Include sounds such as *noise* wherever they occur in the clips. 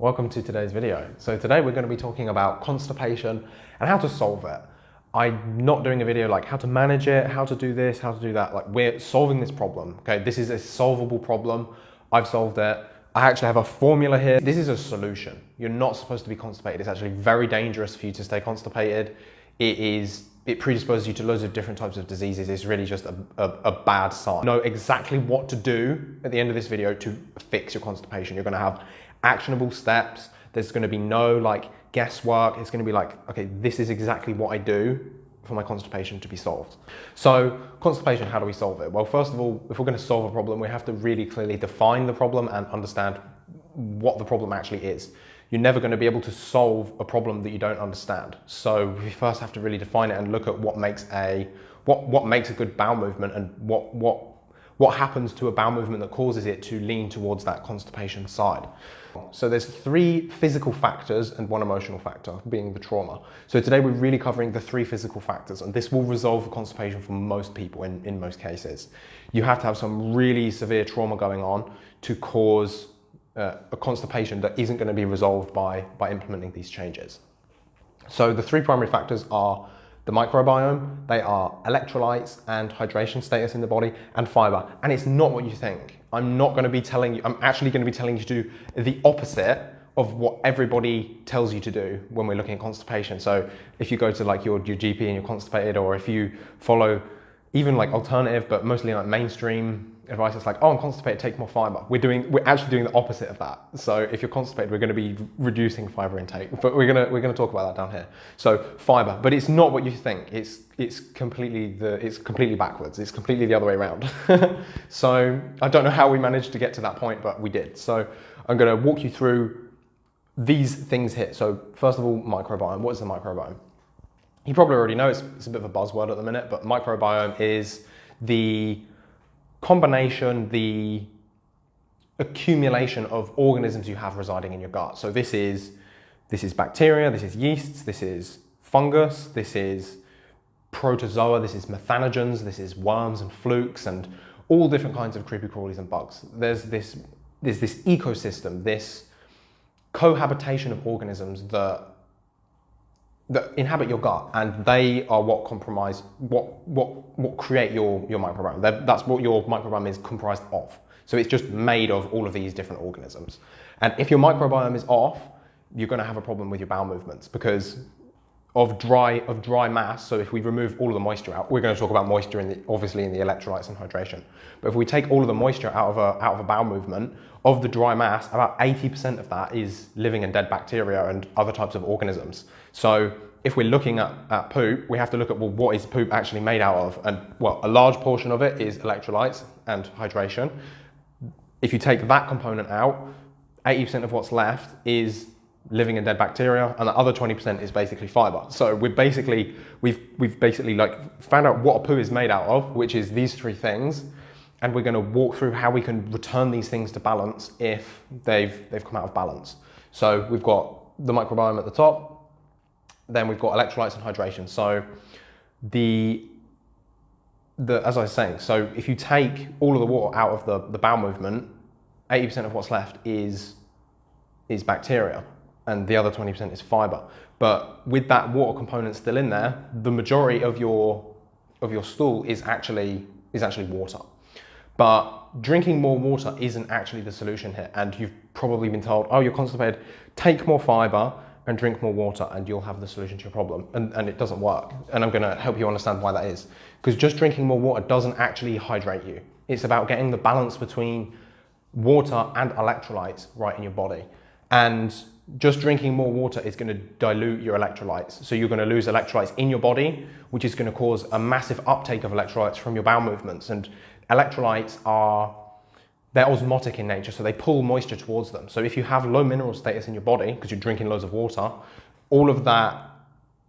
Welcome to today's video. So today we're going to be talking about constipation and how to solve it. I'm not doing a video like how to manage it, how to do this, how to do that. Like we're solving this problem. Okay, this is a solvable problem. I've solved it. I actually have a formula here. This is a solution. You're not supposed to be constipated. It's actually very dangerous for you to stay constipated. It is it predisposes you to loads of different types of diseases. It's really just a, a, a, bad sign. Know exactly what to do at the end of this video to fix your constipation. You're gonna have actionable steps. There's gonna be no like guesswork. It's gonna be like, okay, this is exactly what I do for my constipation to be solved. So constipation, how do we solve it? Well, first of all, if we're gonna solve a problem, we have to really clearly define the problem and understand what the problem actually is you're never going to be able to solve a problem that you don't understand. So we first have to really define it and look at what makes a what what makes a good bowel movement and what what what happens to a bowel movement that causes it to lean towards that constipation side. So there's three physical factors and one emotional factor, being the trauma. So today we're really covering the three physical factors and this will resolve constipation for most people in, in most cases. You have to have some really severe trauma going on to cause uh, a constipation that isn't going to be resolved by, by implementing these changes. So the three primary factors are the microbiome, they are electrolytes and hydration status in the body, and fiber. And it's not what you think. I'm not going to be telling you, I'm actually going to be telling you to do the opposite of what everybody tells you to do when we're looking at constipation. So if you go to like your, your GP and you're constipated, or if you follow even like alternative, but mostly like mainstream advice is like, oh, I'm constipated, take more fiber. We're doing, we're actually doing the opposite of that. So if you're constipated, we're going to be reducing fiber intake, but we're going to, we're going to talk about that down here. So fiber, but it's not what you think. It's, it's completely the, it's completely backwards. It's completely the other way around. *laughs* so I don't know how we managed to get to that point, but we did. So I'm going to walk you through these things here. So first of all, microbiome. What is the microbiome? You probably already know it's, it's a bit of a buzzword at the minute, but microbiome is the combination, the accumulation of organisms you have residing in your gut. So this is, this is bacteria, this is yeasts, this is fungus, this is protozoa, this is methanogens, this is worms and flukes and all different kinds of creepy crawlies and bugs. There's this, there's this ecosystem, this cohabitation of organisms that that inhabit your gut and they are what compromise what what what create your your microbiome. They're, that's what your microbiome is comprised of. So it's just made of all of these different organisms. And if your microbiome is off you're going to have a problem with your bowel movements because of dry of dry mass. So if we remove all of the moisture out we're going to talk about moisture in the obviously in the electrolytes and hydration. But if we take all of the moisture out of a out of a bowel movement of the dry mass about 80% of that is living and dead bacteria and other types of organisms so if we're looking at, at poop, we have to look at, well, what is poop actually made out of? And well, a large portion of it is electrolytes and hydration. If you take that component out, 80% of what's left is living and dead bacteria, and the other 20% is basically fiber. So we're basically, we've, we've basically like found out what a poo is made out of, which is these three things, and we're gonna walk through how we can return these things to balance if they've, they've come out of balance. So we've got the microbiome at the top, then we've got electrolytes and hydration. So the, the as I was saying, so if you take all of the water out of the, the bowel movement, 80% of what's left is, is bacteria and the other 20% is fiber. But with that water component still in there, the majority of your, of your stool is actually, is actually water. But drinking more water isn't actually the solution here. And you've probably been told, oh, you're constipated, take more fiber and drink more water and you'll have the solution to your problem. And, and it doesn't work. And I'm gonna help you understand why that is. Because just drinking more water doesn't actually hydrate you. It's about getting the balance between water and electrolytes right in your body. And just drinking more water is gonna dilute your electrolytes. So you're gonna lose electrolytes in your body, which is gonna cause a massive uptake of electrolytes from your bowel movements. And electrolytes are they're osmotic in nature, so they pull moisture towards them. So if you have low mineral status in your body, because you're drinking loads of water, all of that,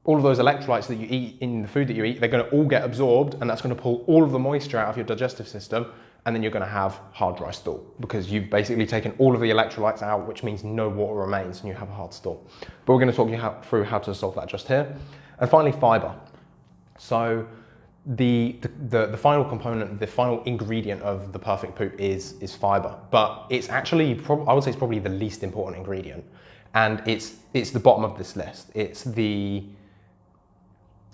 all of those electrolytes that you eat in the food that you eat, they're gonna all get absorbed and that's gonna pull all of the moisture out of your digestive system and then you're gonna have hard, dry stool because you've basically taken all of the electrolytes out, which means no water remains and you have a hard stool. But we're gonna talk you how, through how to solve that just here. And finally, fiber. So the, the, the final component, the final ingredient of the perfect poop is, is fiber. But it's actually, I would say it's probably the least important ingredient. And it's, it's the bottom of this list. It's the,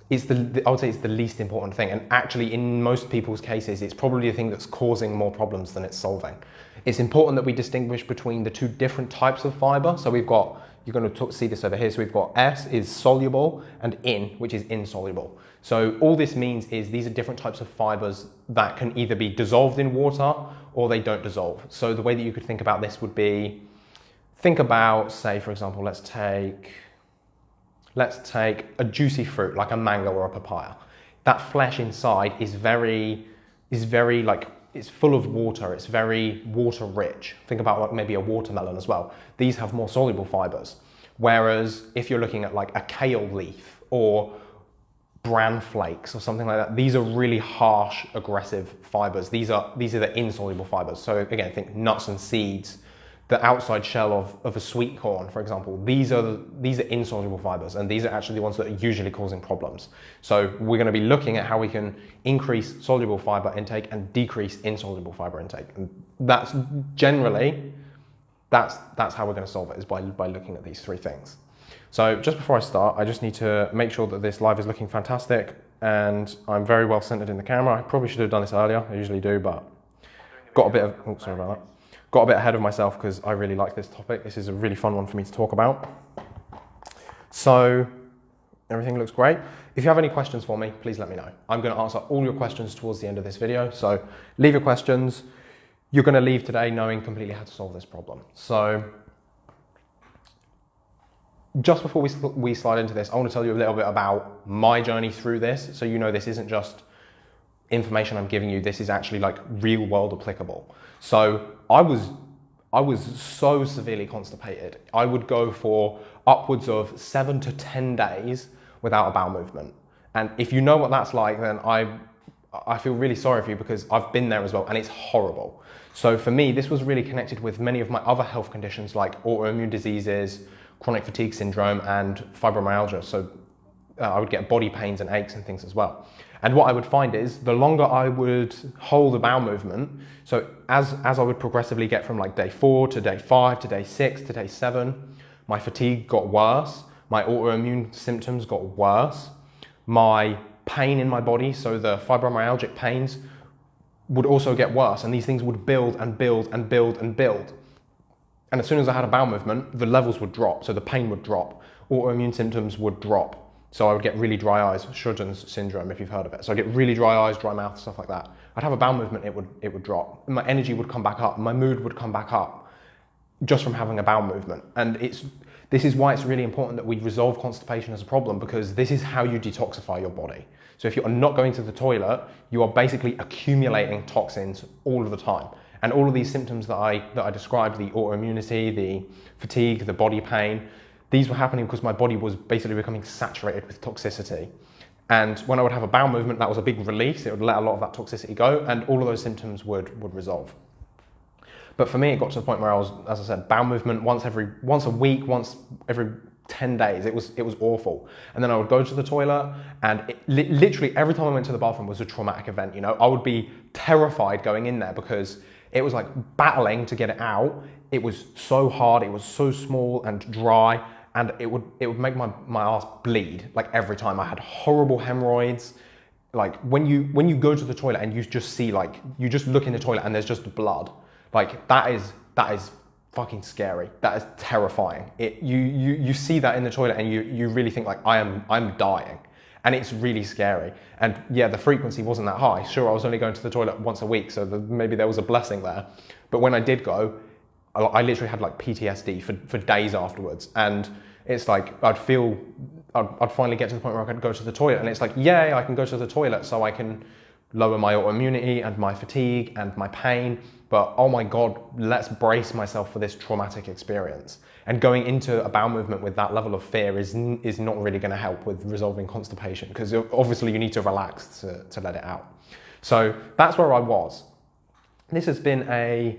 it's the, I would say it's the least important thing. And actually, in most people's cases, it's probably the thing that's causing more problems than it's solving. It's important that we distinguish between the two different types of fiber. So we've got, you're going to see this over here. So we've got S is soluble and in, which is insoluble. So all this means is these are different types of fibers that can either be dissolved in water or they don't dissolve. So the way that you could think about this would be, think about, say, for example, let's take, let's take a juicy fruit like a mango or a papaya. That flesh inside is very, is very like, it's full of water. It's very water rich. Think about like maybe a watermelon as well. These have more soluble fibers. Whereas if you're looking at like a kale leaf or bran flakes or something like that, these are really harsh, aggressive fibers. These are, these are the insoluble fibers. So again, think nuts and seeds, the outside shell of, of a sweet corn, for example, these are, these are insoluble fibers and these are actually the ones that are usually causing problems. So we're gonna be looking at how we can increase soluble fiber intake and decrease insoluble fiber intake. And that's generally, that's, that's how we're gonna solve it is by, by looking at these three things. So just before I start, I just need to make sure that this live is looking fantastic and I'm very well centered in the camera. I probably should have done this earlier, I usually do, but got a bit of, oh, sorry about that got a bit ahead of myself because I really like this topic. This is a really fun one for me to talk about. So everything looks great. If you have any questions for me, please let me know. I'm going to answer all your questions towards the end of this video. So leave your questions. You're going to leave today knowing completely how to solve this problem. So just before we, we slide into this, I want to tell you a little bit about my journey through this. So you know this isn't just information I'm giving you. This is actually like real world applicable. So I was I was so severely constipated. I would go for upwards of seven to 10 days without a bowel movement. And if you know what that's like, then I, I feel really sorry for you because I've been there as well and it's horrible. So for me, this was really connected with many of my other health conditions like autoimmune diseases, chronic fatigue syndrome, and fibromyalgia. So uh, I would get body pains and aches and things as well. And what I would find is the longer I would hold the bowel movement, so as, as I would progressively get from like day four to day five to day six to day seven, my fatigue got worse, my autoimmune symptoms got worse, my pain in my body, so the fibromyalgic pains, would also get worse. And these things would build and build and build and build. And as soon as I had a bowel movement, the levels would drop, so the pain would drop, autoimmune symptoms would drop, so I would get really dry eyes, Sjogren's syndrome, if you've heard of it. So I get really dry eyes, dry mouth, stuff like that. I'd have a bowel movement, it would, it would drop. My energy would come back up, my mood would come back up just from having a bowel movement. And it's, this is why it's really important that we resolve constipation as a problem because this is how you detoxify your body. So if you're not going to the toilet, you are basically accumulating toxins all of the time. And all of these symptoms that I, that I described, the autoimmunity, the fatigue, the body pain, these were happening because my body was basically becoming saturated with toxicity. And when I would have a bowel movement, that was a big release. It would let a lot of that toxicity go, and all of those symptoms would, would resolve. But for me, it got to the point where I was, as I said, bowel movement once every once a week, once every 10 days. It was, it was awful. And then I would go to the toilet and it, li- literally every time I went to the bathroom was a traumatic event. You know, I would be terrified going in there because it was like battling to get it out. It was so hard. It was so small and dry and it would it would make my, my ass bleed like every time. I had horrible hemorrhoids. Like when you when you go to the toilet and you just see like you just look in the toilet and there's just blood. Like that is that is fucking scary. That is terrifying. It you you you see that in the toilet and you you really think like I am I'm dying. And it's really scary. And yeah, the frequency wasn't that high. Sure, I was only going to the toilet once a week, so the, maybe there was a blessing there. But when I did go, I, I literally had like PTSD for, for days afterwards. And it's like I'd feel I'd, I'd, finally get to the point where I could go to the toilet, and it's like, yay, I can go to the toilet, so I can lower my autoimmunity and my fatigue and my pain. But oh my god, let's brace myself for this traumatic experience. And going into a bowel movement with that level of fear is is not really going to help with resolving constipation because obviously you need to relax to, to let it out. So that's where I was. This has been a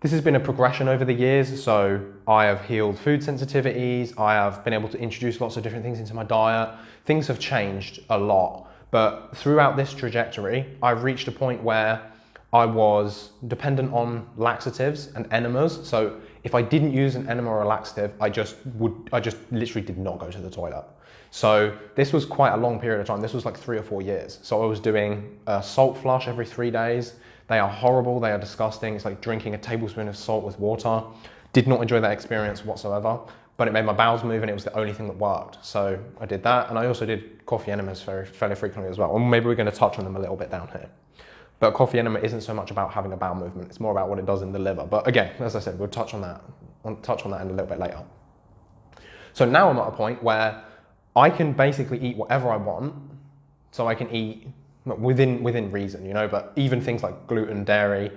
this has been a progression over the years. So I have healed food sensitivities. I have been able to introduce lots of different things into my diet. Things have changed a lot. But throughout this trajectory, I've reached a point where I was dependent on laxatives and enemas. So if I didn't use an enema or a laxative, I just would, I just literally did not go to the toilet. So this was quite a long period of time. This was like three or four years. So I was doing a salt flush every three days. They are horrible. They are disgusting. It's like drinking a tablespoon of salt with water. Did not enjoy that experience whatsoever, but it made my bowels move and it was the only thing that worked. So I did that. And I also did coffee enemas very, fairly frequently as well. And maybe we're going to touch on them a little bit down here. But coffee enema isn't so much about having a bowel movement. It's more about what it does in the liver. But again, as I said, we'll touch on that, I'll touch on that in a little bit later. So now I'm at a point where I can basically eat whatever I want. So I can eat within within reason, you know, but even things like gluten, dairy,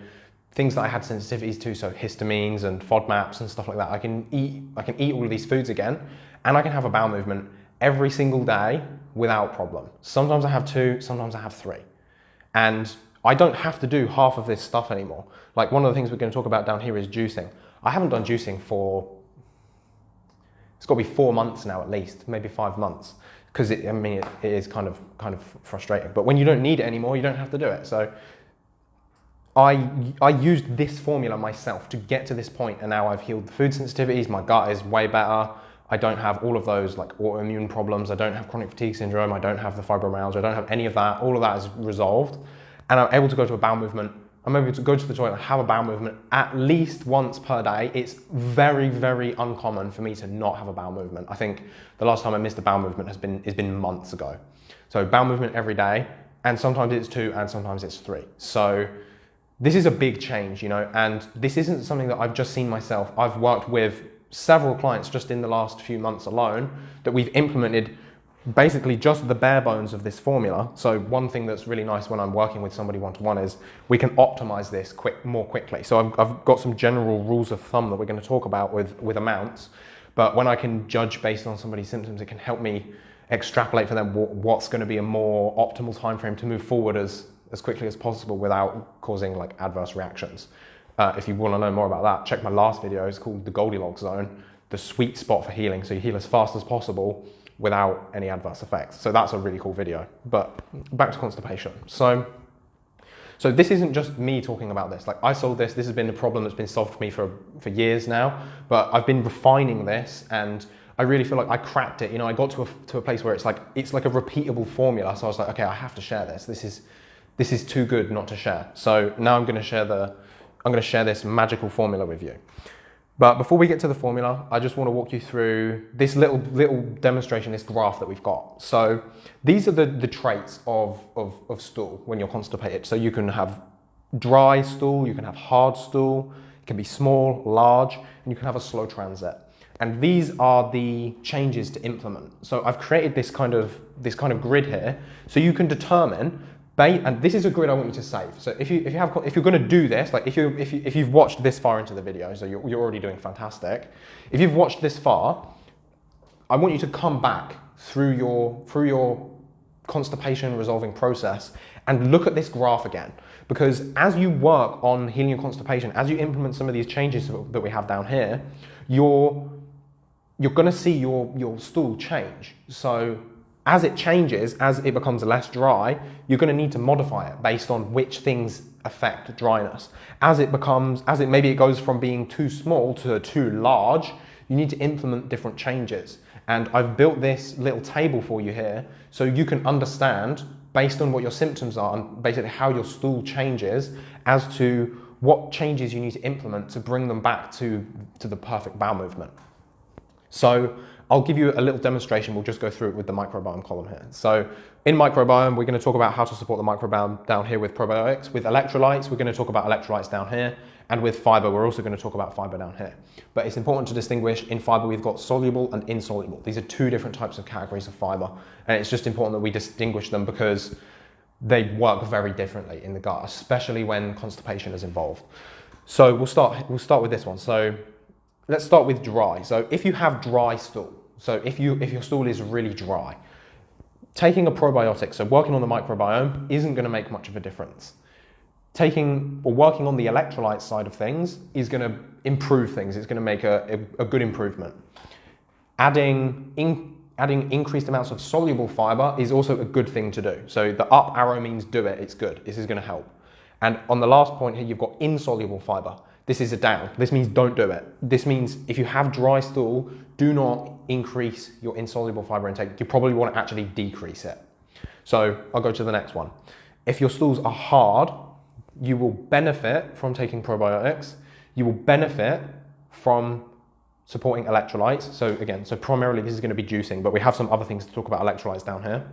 things that I had sensitivities to, so histamines and FODMAPs and stuff like that. I can eat I can eat all of these foods again, and I can have a bowel movement every single day without problem. Sometimes I have two, sometimes I have three. And I don't have to do half of this stuff anymore. Like one of the things we're going to talk about down here is juicing. I haven't done juicing for, it's got to be four months now at least, maybe five months. Because I mean, it, it is kind of, kind of frustrating. But when you don't need it anymore, you don't have to do it. So I, I used this formula myself to get to this point and now I've healed the food sensitivities, my gut is way better. I don't have all of those like autoimmune problems. I don't have chronic fatigue syndrome. I don't have the fibromyalgia. I don't have any of that. All of that is resolved and I'm able to go to a bowel movement. I'm able to go to the toilet and have a bowel movement at least once per day. It's very, very uncommon for me to not have a bowel movement. I think the last time I missed a bowel movement has been, has been months ago. So bowel movement every day, and sometimes it's two and sometimes it's three. So this is a big change, you know, and this isn't something that I've just seen myself. I've worked with several clients just in the last few months alone that we've implemented basically just the bare bones of this formula. So one thing that's really nice when I'm working with somebody one-to-one is we can optimize this quick, more quickly. So I've, I've got some general rules of thumb that we're going to talk about with, with amounts, but when I can judge based on somebody's symptoms, it can help me extrapolate for them what's going to be a more optimal time frame to move forward as, as quickly as possible without causing like adverse reactions. Uh, if you want to know more about that, check my last video. It's called the Goldilocks Zone, the sweet spot for healing. So you heal as fast as possible without any adverse effects. So that's a really cool video. But back to constipation. So, so this isn't just me talking about this. Like I solved this. This has been a problem that's been solved for me for, for years now. But I've been refining this and I really feel like I cracked it. You know, I got to a, to a place where it's like, it's like a repeatable formula. So I was like, okay, I have to share this. This is, this is too good not to share. So now I'm going to share the, I'm going to share this magical formula with you. But before we get to the formula, I just want to walk you through this little little demonstration, this graph that we've got. So these are the, the traits of, of, of stool when you're constipated. So you can have dry stool, you can have hard stool, it can be small, large, and you can have a slow transit. And these are the changes to implement. So I've created this kind of this kind of grid here, so you can determine and this is a grid I want you to save. So if you if you have if you're going to do this, like if you if you if you've watched this far into the video, so you're, you're already doing fantastic. If you've watched this far, I want you to come back through your through your constipation resolving process and look at this graph again. Because as you work on healing your constipation, as you implement some of these changes that we have down here, you're you're going to see your your stool change. So as it changes, as it becomes less dry, you're going to need to modify it based on which things affect dryness. As it becomes, as it maybe it goes from being too small to too large, you need to implement different changes. And I've built this little table for you here so you can understand based on what your symptoms are and basically how your stool changes as to what changes you need to implement to bring them back to, to the perfect bowel movement. So I'll give you a little demonstration. We'll just go through it with the microbiome column here. So in microbiome, we're going to talk about how to support the microbiome down here with probiotics. With electrolytes, we're going to talk about electrolytes down here. And with fiber, we're also going to talk about fiber down here. But it's important to distinguish in fiber, we've got soluble and insoluble. These are two different types of categories of fiber. And it's just important that we distinguish them because they work very differently in the gut, especially when constipation is involved. So we'll start, we'll start with this one. So let's start with dry. So if you have dry stool, so if, you, if your stool is really dry, taking a probiotic, so working on the microbiome, isn't going to make much of a difference. Taking or working on the electrolyte side of things is going to improve things. It's going to make a, a, a good improvement. Adding, in, adding increased amounts of soluble fiber is also a good thing to do. So the up arrow means do it, it's good, this is gonna help. And on the last point here, you've got insoluble fiber. This is a down. This means don't do it. This means if you have dry stool, do not increase your insoluble fiber intake. You probably want to actually decrease it. So I'll go to the next one. If your stools are hard, you will benefit from taking probiotics. You will benefit from supporting electrolytes. So again, so primarily this is going to be juicing, but we have some other things to talk about electrolytes down here.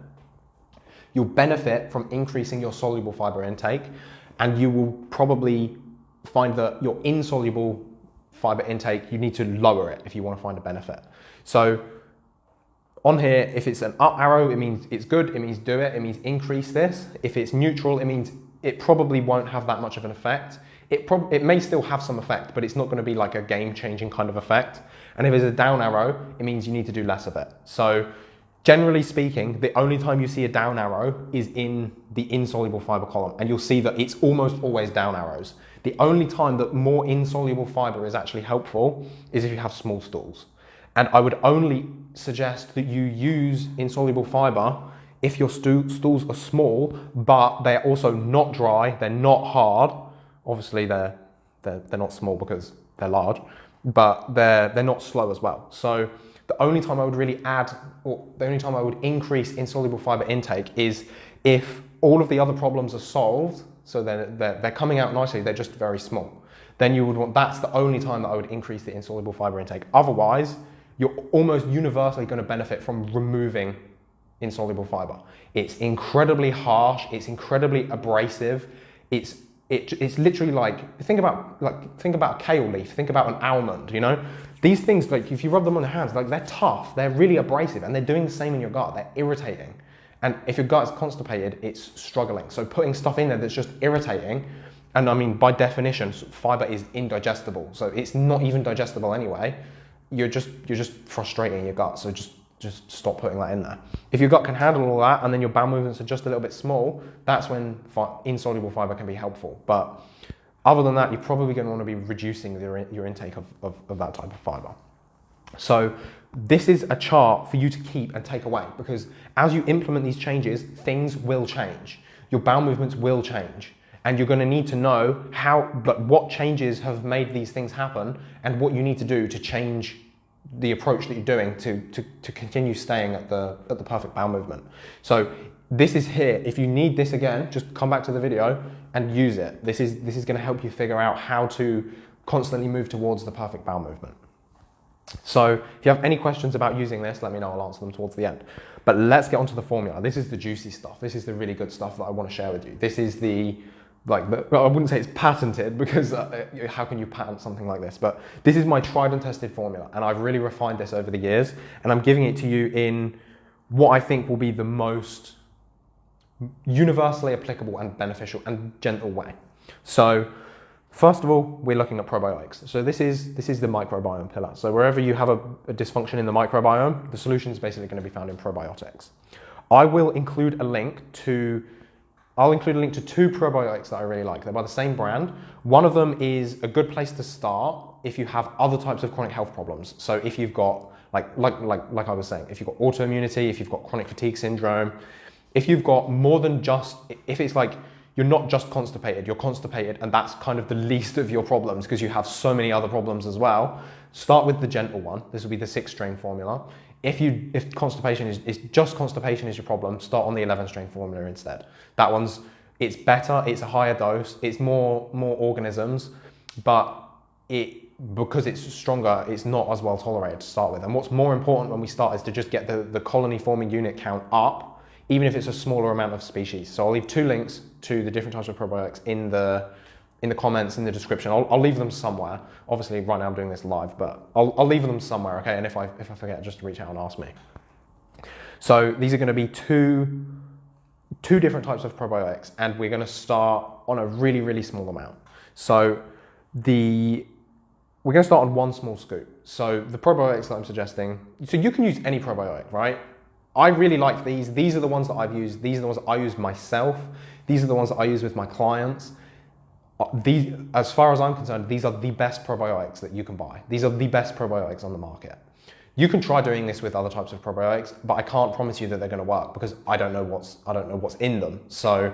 You'll benefit from increasing your soluble fiber intake and you will probably find that your insoluble fiber intake, you need to lower it if you want to find a benefit. So on here, if it's an up arrow, it means it's good, it means do it, it means increase this. If it's neutral, it means it probably won't have that much of an effect. It, it may still have some effect, but it's not going to be like a game-changing kind of effect. And if it's a down arrow, it means you need to do less of it. So generally speaking, the only time you see a down arrow is in the insoluble fiber column, and you'll see that it's almost always down arrows. The only time that more insoluble fiber is actually helpful is if you have small stools. And I would only suggest that you use insoluble fiber if your stools are small, but they're also not dry, they're not hard. Obviously, they're, they're, they're not small because they're large, but they're, they're not slow as well. So the only time I would really add, or the only time I would increase insoluble fiber intake is if all of the other problems are solved, so they're, they're, they're coming out nicely, they're just very small. Then you would want, that's the only time that I would increase the insoluble fiber intake. Otherwise, you're almost universally going to benefit from removing insoluble fiber. It's incredibly harsh, it's incredibly abrasive, it's it, it's literally like think about like think about a kale leaf, think about an almond, you know? These things like if you rub them on the hands, like they're tough, they're really abrasive, and they're doing the same in your gut, they're irritating. And if your gut is constipated, it's struggling. So putting stuff in there that's just irritating, and I mean by definition, fiber is indigestible, so it's not even digestible anyway you're just you're just frustrating your gut. So just just stop putting that in there. If your gut can handle all that and then your bowel movements are just a little bit small, that's when fi insoluble fiber can be helpful. But other than that, you're probably going to want to be reducing your, your intake of, of, of that type of fiber. So this is a chart for you to keep and take away because as you implement these changes, things will change. Your bowel movements will change and you're going to need to know how, but what changes have made these things happen and what you need to do to change the approach that you're doing to, to, to continue staying at the, at the perfect bowel movement. So this is here. If you need this again, just come back to the video and use it. This is, this is going to help you figure out how to constantly move towards the perfect bowel movement. So if you have any questions about using this, let me know, I'll answer them towards the end. But let's get onto the formula. This is the juicy stuff. This is the really good stuff that I want to share with you. This is the like, well, I wouldn't say it's patented because uh, how can you patent something like this? But this is my tried and tested formula, and I've really refined this over the years, and I'm giving it to you in what I think will be the most universally applicable and beneficial and gentle way. So, first of all, we're looking at probiotics. So this is this is the microbiome pillar. So wherever you have a, a dysfunction in the microbiome, the solution is basically going to be found in probiotics. I will include a link to I'll include a link to two probiotics that I really like. They're by the same brand. One of them is a good place to start if you have other types of chronic health problems. So if you've got, like, like, like, like I was saying, if you've got autoimmunity, if you've got chronic fatigue syndrome, if you've got more than just, if it's like, you're not just constipated, you're constipated and that's kind of the least of your problems because you have so many other problems as well. Start with the gentle one. This will be the six strain formula. If you if constipation is, is just constipation is your problem, start on the 11 strain formula instead. That one's it's better, it's a higher dose, it's more more organisms, but it because it's stronger, it's not as well tolerated to start with. And what's more important when we start is to just get the, the colony forming unit count up, even if it's a smaller amount of species. So I'll leave two links to the different types of probiotics in the in the comments, in the description. I'll, I'll leave them somewhere. Obviously, right now I'm doing this live, but I'll, I'll leave them somewhere, okay? And if I, if I forget, just reach out and ask me. So these are going to be two, two different types of probiotics, and we're going to start on a really, really small amount. So the we're going to start on one small scoop. So the probiotics that I'm suggesting, so you can use any probiotic, right? I really like these. These are the ones that I've used. These are the ones I use myself. These are the ones that I use with my clients. Uh, these, as far as I'm concerned, these are the best probiotics that you can buy. These are the best probiotics on the market. You can try doing this with other types of probiotics, but I can't promise you that they're going to work because I don't know what's I don't know what's in them. So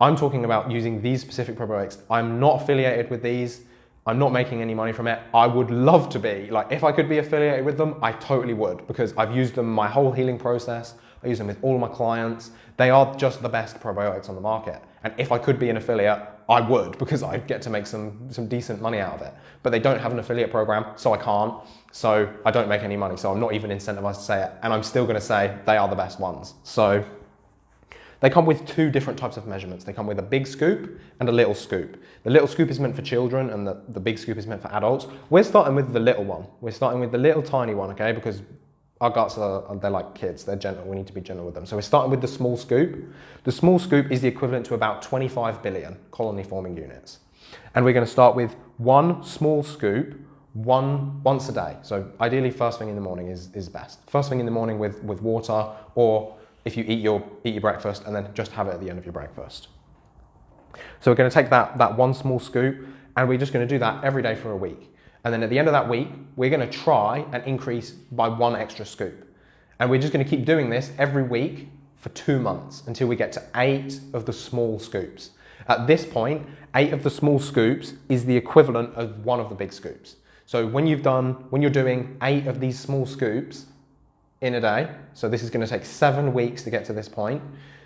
I'm talking about using these specific probiotics. I'm not affiliated with these. I'm not making any money from it. I would love to be. Like if I could be affiliated with them, I totally would because I've used them my whole healing process. I use them with all my clients. They are just the best probiotics on the market. And if I could be an affiliate, I would because I'd get to make some, some decent money out of it. But they don't have an affiliate program, so I can't. So I don't make any money. So I'm not even incentivized to say it. And I'm still going to say they are the best ones. So they come with two different types of measurements. They come with a big scoop and a little scoop. The little scoop is meant for children and the, the big scoop is meant for adults. We're starting with the little one. We're starting with the little tiny one, okay? Because our guts are, they're like kids, they're gentle, we need to be gentle with them. So we're starting with the small scoop. The small scoop is the equivalent to about 25 billion colony forming units. And we're gonna start with one small scoop one once a day. So ideally first thing in the morning is, is best. First thing in the morning with, with water or if you eat your, eat your breakfast and then just have it at the end of your breakfast. So we're going to take that, that one small scoop and we're just going to do that every day for a week. And then at the end of that week, we're going to try and increase by one extra scoop. And we're just going to keep doing this every week for two months until we get to eight of the small scoops. At this point, eight of the small scoops is the equivalent of one of the big scoops. So when you've done, when you're doing eight of these small scoops, in a day. So this is going to take seven weeks to get to this point.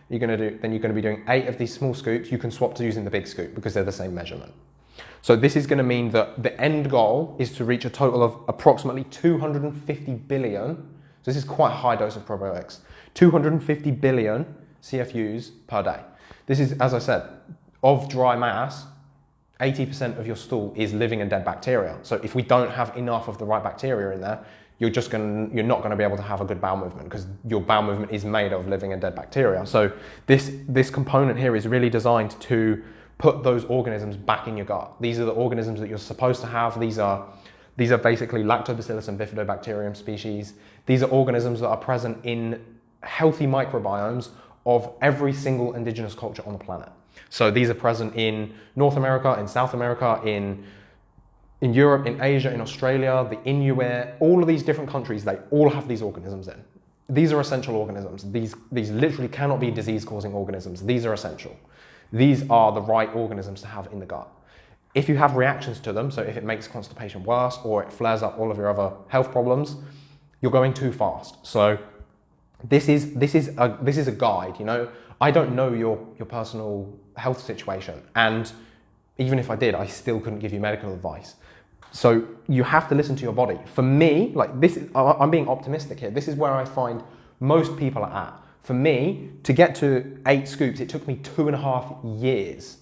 You're going to do, then you're going to be doing eight of these small scoops. You can swap to using the big scoop because they're the same measurement. So this is going to mean that the end goal is to reach a total of approximately 250 billion. So this is quite a high dose of probiotics. 250 billion CFUs per day. This is, as I said, of dry mass, 80% of your stool is living and dead bacteria. So if we don't have enough of the right bacteria in there, you're just going you're not going to be able to have a good bowel movement because your bowel movement is made of living and dead bacteria. So this this component here is really designed to put those organisms back in your gut. These are the organisms that you're supposed to have. These are these are basically lactobacillus and bifidobacterium species. These are organisms that are present in healthy microbiomes of every single indigenous culture on the planet. So these are present in North America, in South America, in in Europe, in Asia, in Australia, the Inuit, all of these different countries, they all have these organisms in. These are essential organisms. These, these literally cannot be disease-causing organisms. These are essential. These are the right organisms to have in the gut. If you have reactions to them, so if it makes constipation worse or it flares up all of your other health problems, you're going too fast. So this is, this is, a, this is a guide, you know. I don't know your, your personal health situation. And even if I did, I still couldn't give you medical advice. So you have to listen to your body. For me, like this, is, I'm being optimistic here. This is where I find most people are at. For me, to get to eight scoops, it took me two and a half years.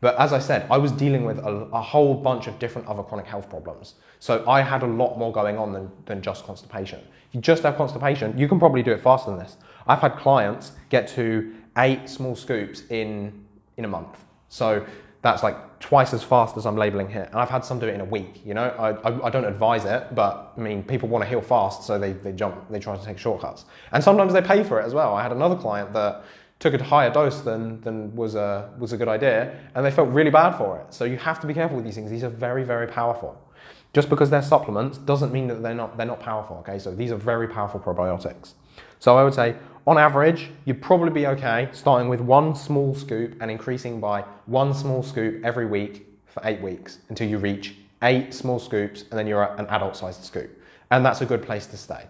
But as I said, I was dealing with a, a, whole bunch of different other chronic health problems. So I had a lot more going on than, than just constipation. If you just have constipation, you can probably do it faster than this. I've had clients get to eight small scoops in, in a month. So that's like twice as fast as I'm labeling here. And I've had some do it in a week, you know, I, I, I, don't advise it, but I mean, people want to heal fast, so they, they jump, they try to take shortcuts. And sometimes they pay for it as well. I had another client that took a higher dose than, than was, a, was a good idea, and they felt really bad for it. So you have to be careful with these things. These are very, very powerful. Just because they're supplements doesn't mean that they're not, they're not powerful, okay? So these are very powerful probiotics. So I would say on average, you'd probably be okay starting with one small scoop and increasing by one small scoop every week for eight weeks until you reach eight small scoops and then you're at an adult sized scoop. And that's a good place to stay.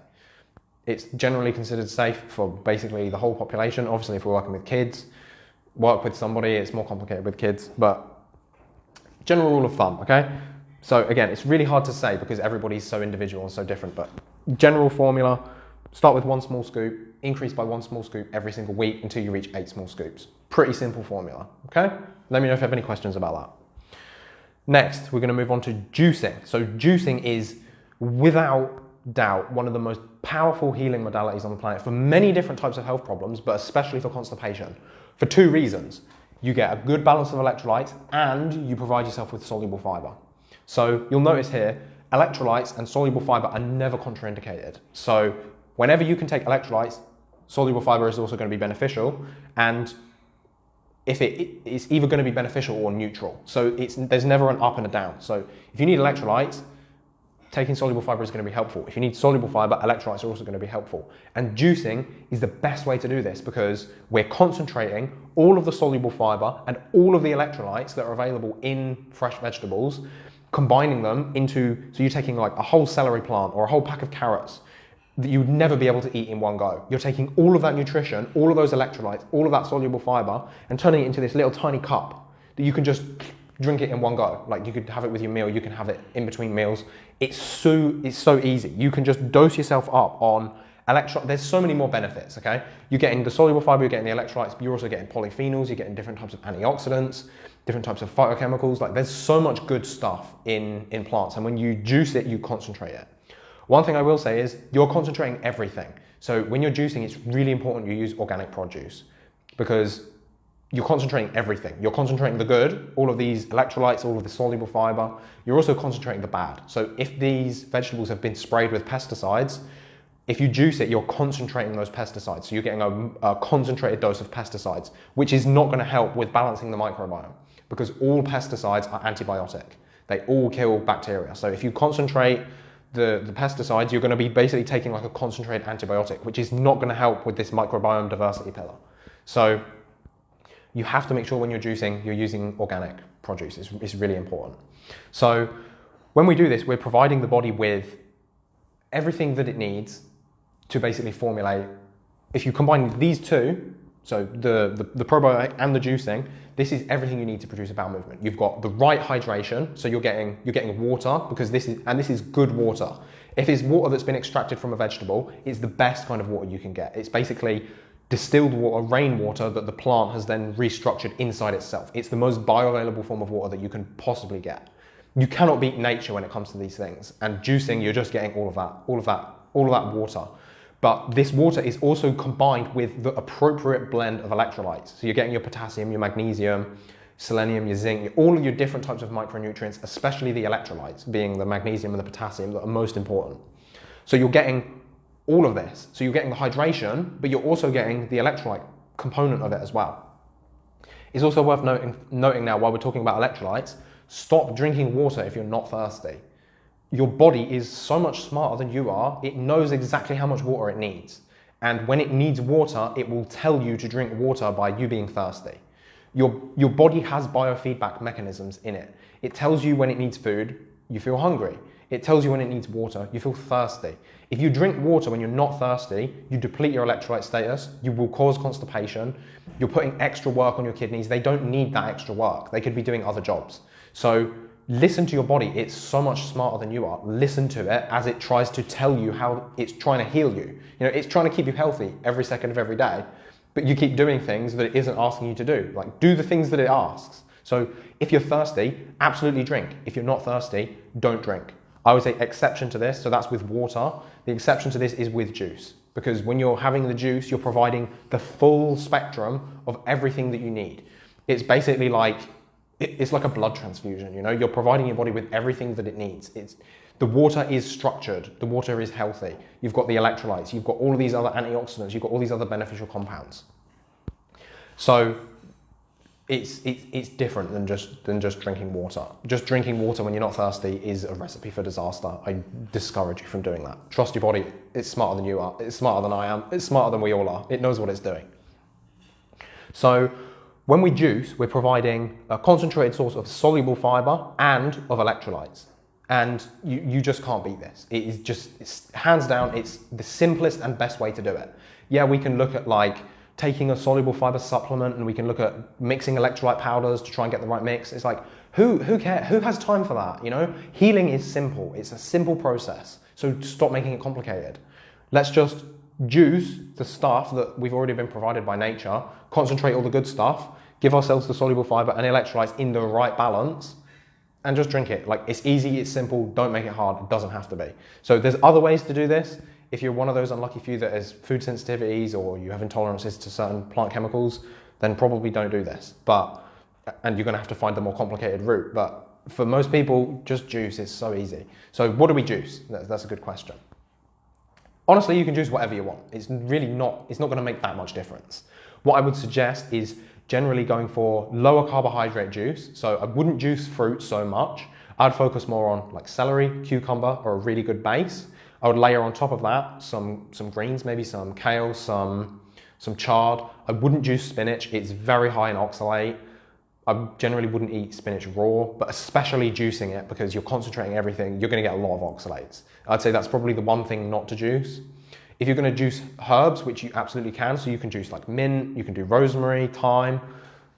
It's generally considered safe for basically the whole population. Obviously, if we're working with kids, work with somebody, it's more complicated with kids, but general rule of thumb, okay? So again, it's really hard to say because everybody's so individual and so different, but general formula, Start with one small scoop, increase by one small scoop every single week until you reach eight small scoops. Pretty simple formula, okay? Let me know if you have any questions about that. Next, we're gonna move on to juicing. So juicing is, without doubt, one of the most powerful healing modalities on the planet for many different types of health problems, but especially for constipation, for two reasons. You get a good balance of electrolytes and you provide yourself with soluble fiber. So you'll notice here, electrolytes and soluble fiber are never contraindicated. So Whenever you can take electrolytes, soluble fiber is also going to be beneficial. And if it, it's either going to be beneficial or neutral. So it's, there's never an up and a down. So if you need electrolytes, taking soluble fiber is going to be helpful. If you need soluble fiber, electrolytes are also going to be helpful. And juicing is the best way to do this because we're concentrating all of the soluble fiber and all of the electrolytes that are available in fresh vegetables, combining them into, so you're taking like a whole celery plant or a whole pack of carrots that you would never be able to eat in one go. You're taking all of that nutrition, all of those electrolytes, all of that soluble fiber and turning it into this little tiny cup that you can just drink it in one go. Like you could have it with your meal, you can have it in between meals. It's so, it's so easy. You can just dose yourself up on electro, there's so many more benefits, okay? You're getting the soluble fiber, you're getting the electrolytes, but you're also getting polyphenols, you're getting different types of antioxidants, different types of phytochemicals. Like there's so much good stuff in, in plants. And when you juice it, you concentrate it. One thing I will say is you're concentrating everything. So when you're juicing, it's really important you use organic produce because you're concentrating everything. You're concentrating the good, all of these electrolytes, all of the soluble fiber. You're also concentrating the bad. So if these vegetables have been sprayed with pesticides, if you juice it, you're concentrating those pesticides. So you're getting a, a concentrated dose of pesticides, which is not going to help with balancing the microbiome because all pesticides are antibiotic. They all kill bacteria. So if you concentrate the, the pesticides, you're going to be basically taking like a concentrated antibiotic, which is not going to help with this microbiome diversity pillar. So you have to make sure when you're juicing, you're using organic produce. It's, it's really important. So when we do this, we're providing the body with everything that it needs to basically formulate. If you combine these two, so the, the, the probiotic and the juicing, this is everything you need to produce a bowel movement. You've got the right hydration, so you're getting, you're getting water because this is, and this is good water. If it's water that's been extracted from a vegetable, it's the best kind of water you can get. It's basically distilled water, rainwater that the plant has then restructured inside itself. It's the most bioavailable form of water that you can possibly get. You cannot beat nature when it comes to these things. And juicing, you're just getting all of that, all of that, all of that water. But this water is also combined with the appropriate blend of electrolytes. So you're getting your potassium, your magnesium, selenium, your zinc, all of your different types of micronutrients, especially the electrolytes, being the magnesium and the potassium that are most important. So you're getting all of this. So you're getting the hydration, but you're also getting the electrolyte component of it as well. It's also worth noting, noting now while we're talking about electrolytes, stop drinking water if you're not thirsty. Your body is so much smarter than you are. It knows exactly how much water it needs. And when it needs water, it will tell you to drink water by you being thirsty. Your, your body has biofeedback mechanisms in it. It tells you when it needs food, you feel hungry. It tells you when it needs water, you feel thirsty. If you drink water when you're not thirsty, you deplete your electrolyte status, you will cause constipation, you're putting extra work on your kidneys. They don't need that extra work. They could be doing other jobs. So listen to your body. It's so much smarter than you are. Listen to it as it tries to tell you how it's trying to heal you. You know, it's trying to keep you healthy every second of every day, but you keep doing things that it isn't asking you to do. Like do the things that it asks. So if you're thirsty, absolutely drink. If you're not thirsty, don't drink. I would say exception to this, so that's with water. The exception to this is with juice, because when you're having the juice, you're providing the full spectrum of everything that you need. It's basically like, it's like a blood transfusion, you know? You're providing your body with everything that it needs. It's, the water is structured, the water is healthy. You've got the electrolytes, you've got all of these other antioxidants, you've got all these other beneficial compounds. So it's, it's, it's different than just, than just drinking water. Just drinking water when you're not thirsty is a recipe for disaster. I discourage you from doing that. Trust your body. It's smarter than you are. It's smarter than I am. It's smarter than we all are. It knows what it's doing. So when we juice, we're providing a concentrated source of soluble fiber and of electrolytes. And you, you just can't beat this. It is just, it's, hands down, it's the simplest and best way to do it. Yeah, we can look at like taking a soluble fiber supplement and we can look at mixing electrolyte powders to try and get the right mix. It's like, who, who cares? Who has time for that? You know, healing is simple. It's a simple process. So stop making it complicated. Let's just juice the stuff that we've already been provided by nature, concentrate all the good stuff, give ourselves the soluble fiber and electrolytes in the right balance and just drink it. Like it's easy, it's simple, don't make it hard, it doesn't have to be. So there's other ways to do this. If you're one of those unlucky few that has food sensitivities or you have intolerances to certain plant chemicals, then probably don't do this. But, and you're gonna have to find the more complicated route. But for most people, just juice is so easy. So what do we juice? That's a good question. Honestly, you can juice whatever you want. It's really not, it's not gonna make that much difference. What I would suggest is generally going for lower carbohydrate juice. So I wouldn't juice fruit so much. I'd focus more on like celery, cucumber, or a really good base. I would layer on top of that some, some greens, maybe some kale, some, some chard. I wouldn't juice spinach. It's very high in oxalate. I generally wouldn't eat spinach raw, but especially juicing it because you're concentrating everything, you're gonna get a lot of oxalates. I'd say that's probably the one thing not to juice. If you're gonna juice herbs, which you absolutely can, so you can juice like mint, you can do rosemary, thyme,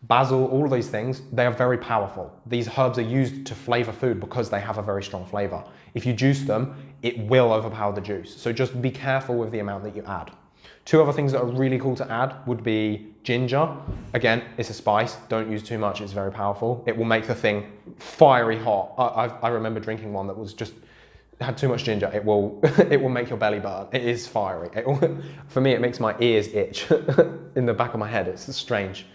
basil, all of these things, they are very powerful. These herbs are used to flavor food because they have a very strong flavor. If you juice them, it will overpower the juice. So just be careful with the amount that you add. Two other things that are really cool to add would be ginger. Again, it's a spice. Don't use too much. It's very powerful. It will make the thing fiery hot. I, I, I remember drinking one that was just had too much ginger. It will *laughs* it will make your belly burn. It is fiery. It will, *laughs* for me, it makes my ears itch *laughs* in the back of my head. It's strange.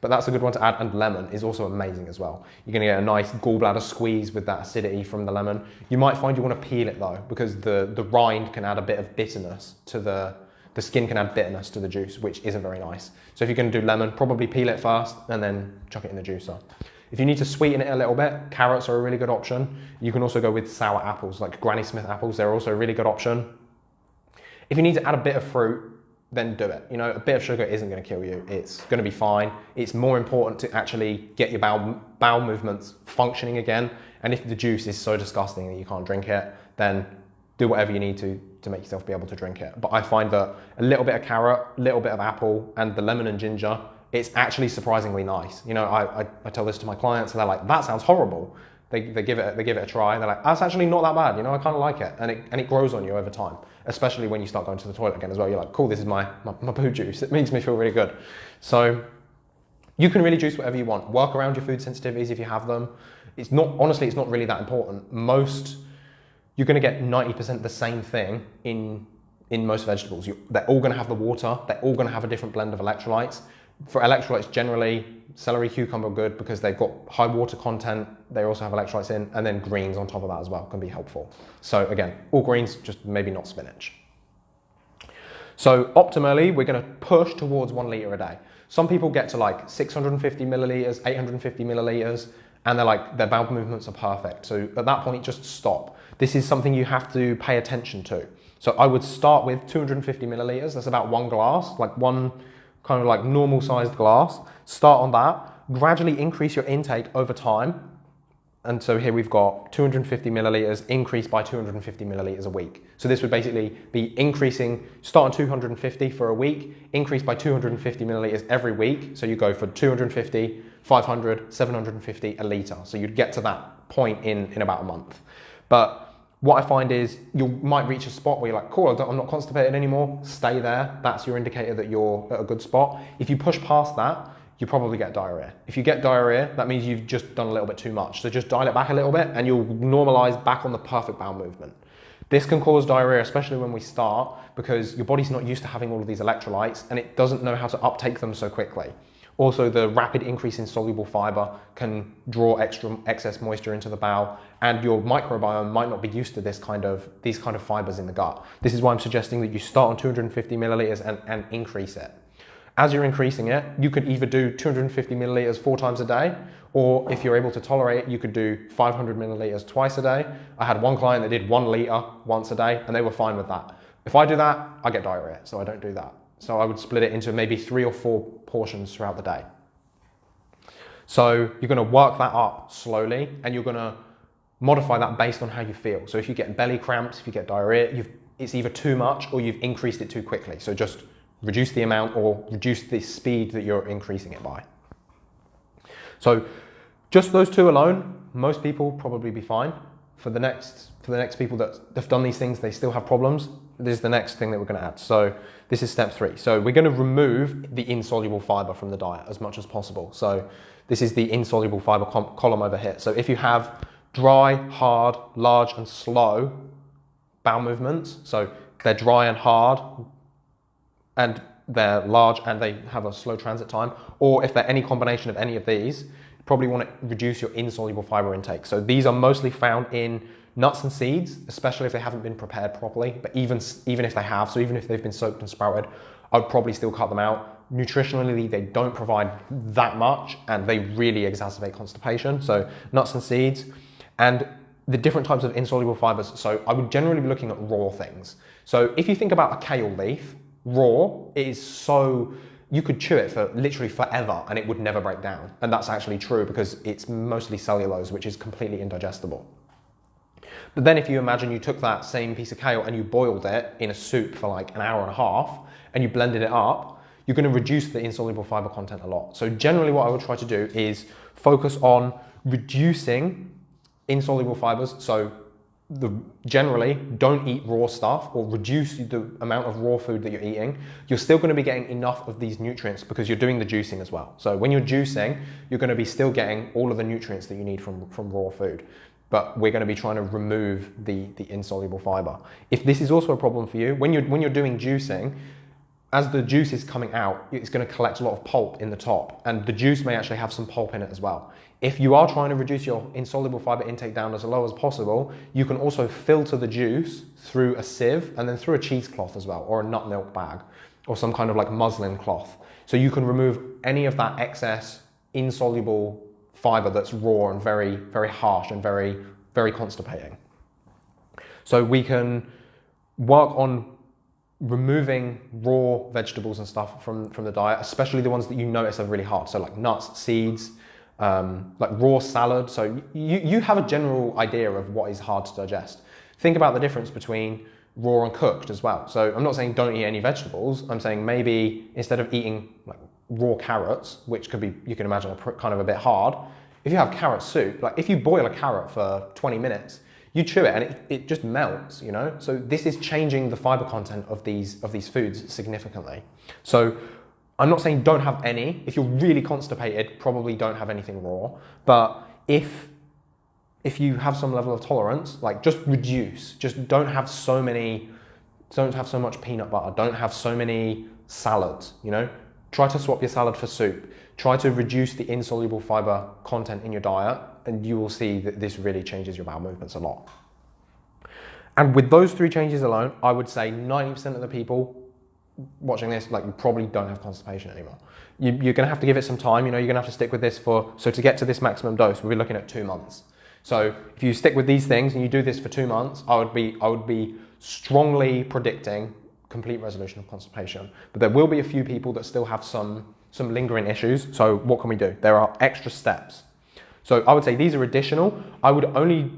But that's a good one to add. And lemon is also amazing as well. You're gonna get a nice gallbladder squeeze with that acidity from the lemon. You might find you wanna peel it though, because the, the rind can add a bit of bitterness to the, the skin can add bitterness to the juice, which isn't very nice. So if you're gonna do lemon, probably peel it first and then chuck it in the juicer. If you need to sweeten it a little bit, carrots are a really good option. You can also go with sour apples, like Granny Smith apples, they're also a really good option. If you need to add a bit of fruit, then do it. You know, a bit of sugar isn't going to kill you. It's going to be fine. It's more important to actually get your bowel, bowel movements functioning again. And if the juice is so disgusting that you can't drink it, then do whatever you need to to make yourself be able to drink it. But I find that a little bit of carrot, a little bit of apple, and the lemon and ginger, it's actually surprisingly nice. You know, I, I, I tell this to my clients and they're like, that sounds horrible. They, they, give it, they give it a try. And they're like, that's actually not that bad. You know, I kind of like it. And, it. and it grows on you over time, especially when you start going to the toilet again as well. You're like, cool, this is my, my, my poo juice. It makes me feel really good. So you can really juice whatever you want. Work around your food sensitivities if you have them. It's not, honestly, it's not really that important. Most, you're going to get 90% the same thing in, in most vegetables. You, they're all going to have the water. They're all going to have a different blend of electrolytes. For electrolytes, generally, celery, cucumber are good because they've got high water content. They also have electrolytes in, and then greens on top of that as well can be helpful. So again, all greens, just maybe not spinach. So optimally, we're gonna push towards one liter a day. Some people get to like 650 milliliters, 850 milliliters, and they're like, their bowel movements are perfect. So at that point, just stop. This is something you have to pay attention to. So I would start with 250 milliliters. That's about one glass, like one kind of like normal sized glass. Start on that, gradually increase your intake over time. And so here we've got 250 milliliters increased by 250 milliliters a week. So this would basically be increasing, start on 250 for a week, increase by 250 milliliters every week. So you go for 250, 500, 750, a liter. So you'd get to that point in, in about a month. But what I find is you might reach a spot where you're like, cool, I'm not constipated anymore. Stay there. That's your indicator that you're at a good spot. If you push past that, you probably get diarrhea. If you get diarrhea, that means you've just done a little bit too much. So just dial it back a little bit and you'll normalize back on the perfect bowel movement. This can cause diarrhea, especially when we start, because your body's not used to having all of these electrolytes and it doesn't know how to uptake them so quickly. Also, the rapid increase in soluble fiber can draw extra excess moisture into the bowel, and your microbiome might not be used to this kind of these kind of fibers in the gut. This is why I'm suggesting that you start on 250 milliliters and, and increase it. As you're increasing it, you could either do 250 milliliters four times a day, or if you're able to tolerate it, you could do 500 milliliters twice a day. I had one client that did one liter once a day, and they were fine with that. If I do that, I get diarrhea, so I don't do that. So I would split it into maybe three or four portions throughout the day. So you're going to work that up slowly and you're going to modify that based on how you feel. So if you get belly cramps, if you get diarrhea, it's either too much or you've increased it too quickly. So just reduce the amount or reduce the speed that you're increasing it by. So just those two alone, most people probably be fine. For the next for the next people that have done these things, they still have problems. This is the next thing that we're going to add. So this is step three. So we're going to remove the insoluble fiber from the diet as much as possible. So this is the insoluble fiber column over here. So if you have dry, hard, large, and slow bowel movements, so they're dry and hard, and they're large and they have a slow transit time, or if they're any combination of any of these, you probably want to reduce your insoluble fiber intake. So these are mostly found in Nuts and seeds, especially if they haven't been prepared properly, but even, even if they have, so even if they've been soaked and sprouted, I'd probably still cut them out. Nutritionally, they don't provide that much and they really exacerbate constipation. So nuts and seeds. And the different types of insoluble fibers. So I would generally be looking at raw things. So if you think about a kale leaf, raw, it is so you could chew it for literally forever and it would never break down. And that's actually true because it's mostly cellulose, which is completely indigestible. But then if you imagine you took that same piece of kale and you boiled it in a soup for like an hour and a half and you blended it up, you're going to reduce the insoluble fiber content a lot. So generally what I would try to do is focus on reducing insoluble fibers. So the, generally don't eat raw stuff or reduce the amount of raw food that you're eating, you're still going to be getting enough of these nutrients because you're doing the juicing as well. So when you're juicing, you're going to be still getting all of the nutrients that you need from, from raw food. But we're going to be trying to remove the, the insoluble fiber. If this is also a problem for you, when you're, when you're doing juicing, as the juice is coming out, it's going to collect a lot of pulp in the top, and the juice may actually have some pulp in it as well. If you are trying to reduce your insoluble fiber intake down as low as possible, you can also filter the juice through a sieve and then through a cheesecloth as well, or a nut milk bag, or some kind of like muslin cloth. So you can remove any of that excess insoluble fiber that's raw and very, very harsh and very, very constipating. So we can work on removing raw vegetables and stuff from, from the diet, especially the ones that you notice are really hard. So like nuts, seeds, um, like raw salad. So you, you have a general idea of what is hard to digest. Think about the difference between raw and cooked as well. So I'm not saying don't eat any vegetables. I'm saying maybe instead of eating like raw carrots, which could be, you can imagine, a, kind of a bit hard, if you have carrot soup, like if you boil a carrot for 20 minutes, you chew it and it, it just melts, you know? So this is changing the fiber content of these, of these foods significantly. So I'm not saying don't have any. If you're really constipated, probably don't have anything raw. But if if you have some level of tolerance, like just reduce. Just don't have so many, don't have so much peanut butter. Don't have so many salads, you know? Try to swap your salad for soup. Try to reduce the insoluble fiber content in your diet and you will see that this really changes your bowel movements a lot. And with those three changes alone, I would say 90% of the people watching this, like you probably don't have constipation anymore. You, are gonna have to give it some time, you know, you're gonna have to stick with this for, so to get to this maximum dose, we'll be looking at two months. So if you stick with these things and you do this for two months, I would be, I would be strongly predicting complete resolution of constipation. But there will be a few people that still have some, some lingering issues. So what can we do? There are extra steps. So I would say these are additional. I would only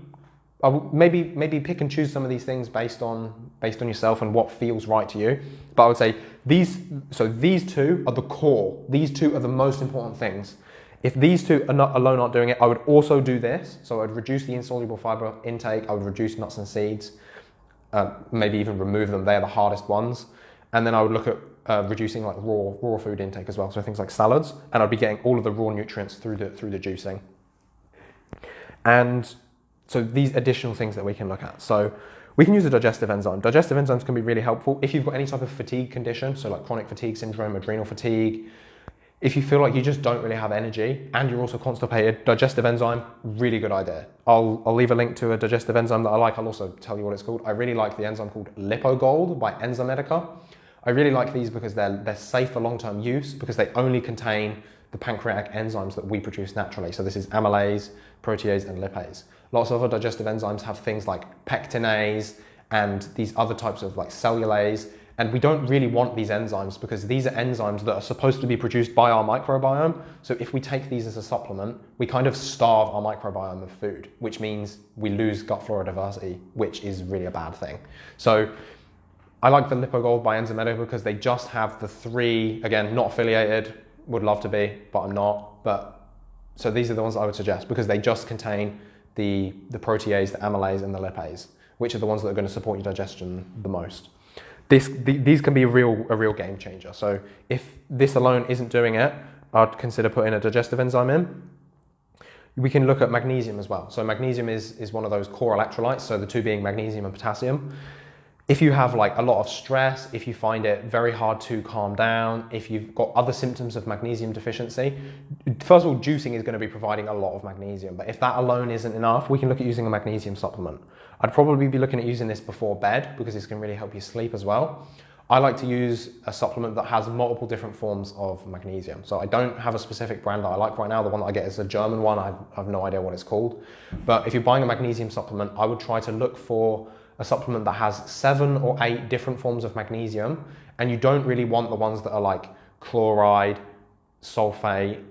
I would maybe maybe pick and choose some of these things based on based on yourself and what feels right to you. But I would say these so these two are the core. These two are the most important things. If these two are not alone aren't doing it, I would also do this. So I'd reduce the insoluble fiber intake. I would reduce nuts and seeds. Uh, maybe even remove them. They're the hardest ones. And then I would look at uh, reducing like raw raw food intake as well. So things like salads, and I'd be getting all of the raw nutrients through the through the juicing. And so these additional things that we can look at. So we can use a digestive enzyme. Digestive enzymes can be really helpful if you've got any type of fatigue condition, so like chronic fatigue syndrome, adrenal fatigue. If you feel like you just don't really have energy and you're also constipated, digestive enzyme, really good idea. I'll, I'll leave a link to a digestive enzyme that I like. I'll also tell you what it's called. I really like the enzyme called Lypo Gold by Enzymedica. I really like these because they're, they're safe for long-term use because they only contain the pancreatic enzymes that we produce naturally. So this is amylase, protease, and lipase. Lots of other digestive enzymes have things like pectinase and these other types of like cellulase. And we don't really want these enzymes because these are enzymes that are supposed to be produced by our microbiome. So if we take these as a supplement, we kind of starve our microbiome of food, which means we lose gut flora diversity, which is really a bad thing. So I like the Lypo Gold by Enzymedica because they just have the three, again, not affiliated, would love to be, but I'm not. But so these are the ones I would suggest because they just contain the, the protease, the amylase, and the lipase, which are the ones that are going to support your digestion the most. This, the, these can be a real, a real game changer. So if this alone isn't doing it, I'd consider putting a digestive enzyme in. We can look at magnesium as well. So magnesium is, is one of those core electrolytes, so the two being magnesium and potassium if you have like a lot of stress, if you find it very hard to calm down, if you've got other symptoms of magnesium deficiency, first of all, juicing is going to be providing a lot of magnesium. But if that alone isn't enough, we can look at using a magnesium supplement. I'd probably be looking at using this before bed because this can really help you sleep as well. I like to use a supplement that has multiple different forms of magnesium. So I don't have a specific brand that I like right now. The one that I get is a German one. I have no idea what it's called. But if you're buying a magnesium supplement, I would try to look for a supplement that has seven or eight different forms of magnesium. And you don't really want the ones that are like chloride, sulfate.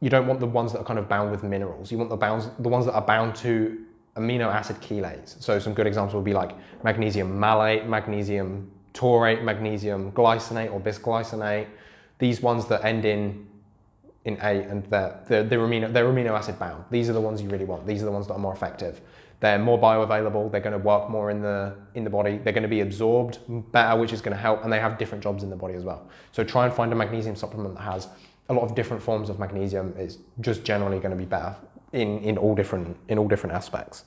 You don't want the ones that are kind of bound with minerals. You want the, bounds, the ones that are bound to amino acid chelates. So some good examples would be like magnesium malate, magnesium taurate, magnesium glycinate or bisglycinate. These ones that end in in A and they're, they're, they're, amino, they're amino acid bound. These are the ones you really want. These are the ones that are more effective. They're more bioavailable. They're going to work more in the in the body. They're going to be absorbed better, which is going to help. And they have different jobs in the body as well. So try and find a magnesium supplement that has a lot of different forms of magnesium. It's just generally going to be better in, in all different in all different aspects.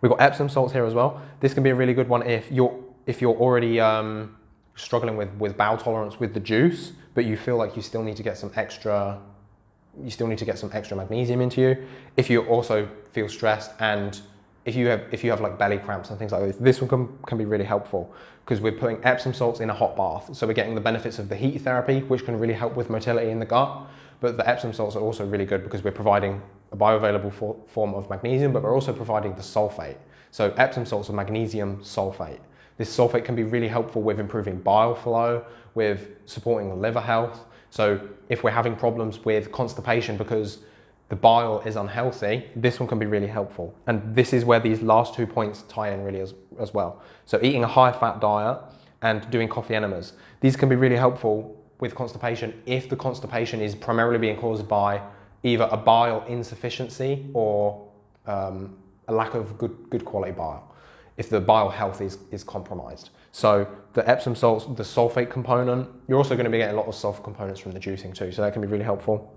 We've got Epsom salts here as well. This can be a really good one if you're if you're already um, struggling with, with bowel tolerance with the juice, but you feel like you still need to get some extra, you still need to get some extra magnesium into you. If you also feel stressed and if you have if you have like belly cramps and things like this, this one can, can be really helpful because we're putting Epsom salts in a hot bath. So we're getting the benefits of the heat therapy, which can really help with motility in the gut. But the Epsom salts are also really good because we're providing a bioavailable for, form of magnesium, but we're also providing the sulfate. So Epsom salts are magnesium sulfate. This sulfate can be really helpful with improving bile flow, with supporting liver health. So if we're having problems with constipation because the bile is unhealthy, this one can be really helpful. And this is where these last two points tie in really as, as well. So eating a high fat diet and doing coffee enemas. These can be really helpful with constipation if the constipation is primarily being caused by either a bile insufficiency or um, a lack of good, good quality bile if the bile health is, is compromised. So the Epsom salts, the sulfate component, you're also going to be getting a lot of sulfur components from the juicing too, so that can be really helpful.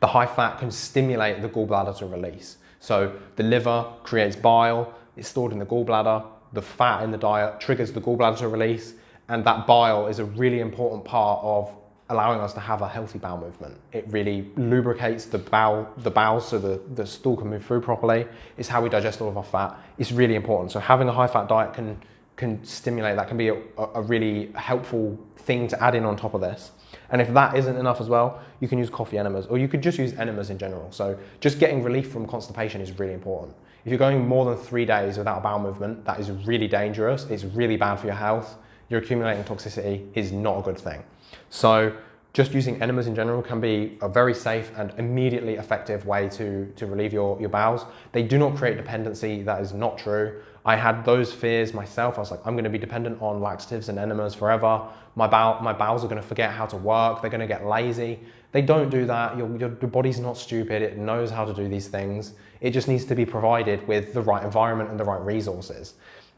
The high fat can stimulate the gallbladder to release. So the liver creates bile, it's stored in the gallbladder, the fat in the diet triggers the gallbladder to release, and that bile is a really important part of allowing us to have a healthy bowel movement. It really lubricates the bowel, the bowels so the, the stool can move through properly. It's how we digest all of our fat. It's really important. So having a high fat diet can, can stimulate, that can be a, a really helpful thing to add in on top of this. And if that isn't enough as well, you can use coffee enemas or you could just use enemas in general. So just getting relief from constipation is really important. If you're going more than three days without a bowel movement, that is really dangerous. It's really bad for your health. You're accumulating toxicity is not a good thing. So just using enemas in general can be a very safe and immediately effective way to, to relieve your, your bowels. They do not create dependency, that is not true. I had those fears myself. I was like, I'm gonna be dependent on laxatives and enemas forever. My, bowel, my bowels are gonna forget how to work, they're gonna get lazy. They don't do that, your, your, your body's not stupid, it knows how to do these things. It just needs to be provided with the right environment and the right resources.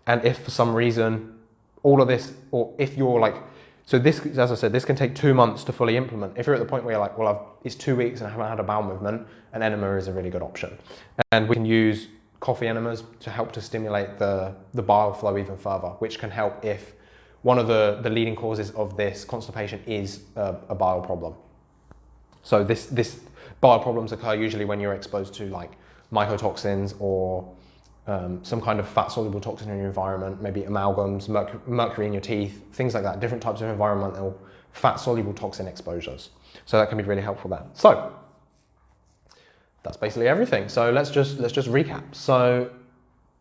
And if for some reason, all of this, or if you're like, so this, as I said, this can take two months to fully implement. If you're at the point where you're like, well, I've, it's two weeks and I haven't had a bowel movement, an enema is a really good option. And we can use coffee enemas to help to stimulate the, the bile flow even further, which can help if one of the, the leading causes of this constipation is a, a bile problem. So this, this bile problems occur usually when you're exposed to like mycotoxins or um, some kind of fat soluble toxin in your environment, maybe amalgams, mercury, mercury in your teeth, things like that, different types of environmental fat soluble toxin exposures. So that can be really helpful there. So that's basically everything. So let's just, let's just recap. So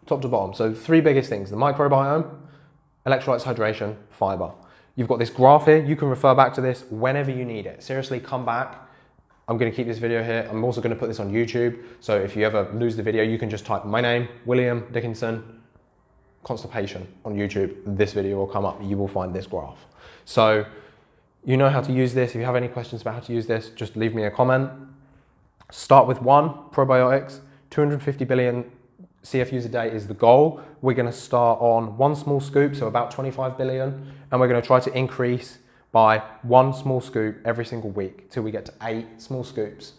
top to bottom, so three biggest things, the microbiome, electrolytes, hydration, fiber. You've got this graph here. You can refer back to this whenever you need it. Seriously, come back I'm going to keep this video here. I'm also going to put this on YouTube. So if you ever lose the video, you can just type my name, William Dickinson, constipation on YouTube. This video will come up. You will find this graph. So you know how to use this. If you have any questions about how to use this, just leave me a comment. Start with one, probiotics. 250 billion CFUs a day is the goal. We're going to start on one small scoop, so about 25 billion, and we're going to try to increase by one small scoop every single week till we get to eight small scoops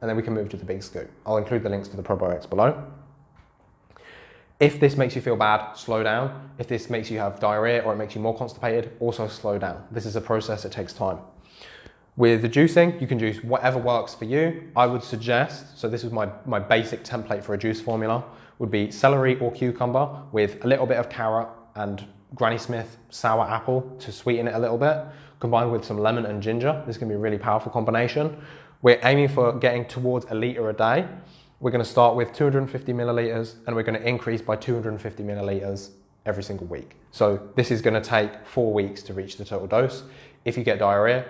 and then we can move to the big scoop. I'll include the links to the probiotics below. If this makes you feel bad, slow down. If this makes you have diarrhea or it makes you more constipated, also slow down. This is a process, it takes time. With the juicing, you can juice whatever works for you. I would suggest, so this is my, my basic template for a juice formula, would be celery or cucumber with a little bit of carrot and Granny Smith sour apple to sweeten it a little bit, combined with some lemon and ginger. This can be a really powerful combination. We're aiming for getting towards a litre a day. We're gonna start with 250 milliliters and we're gonna increase by 250 milliliters every single week. So this is gonna take four weeks to reach the total dose. If you get diarrhea,